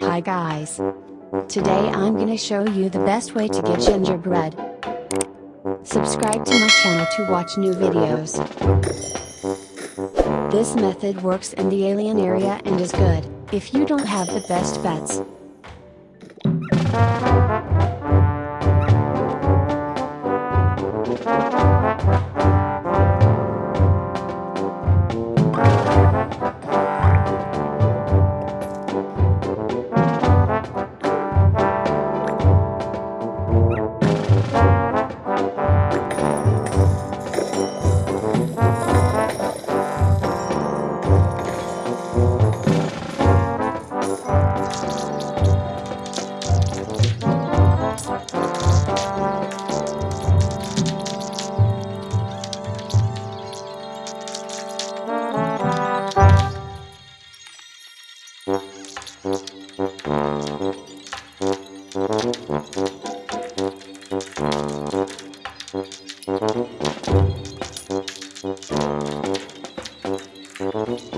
Hi guys. Today I'm gonna show you the best way to get gingerbread. Subscribe to my channel to watch new videos. This method works in the alien area and is good, if you don't have the best bets.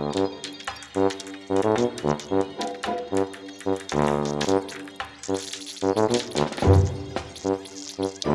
Thank you.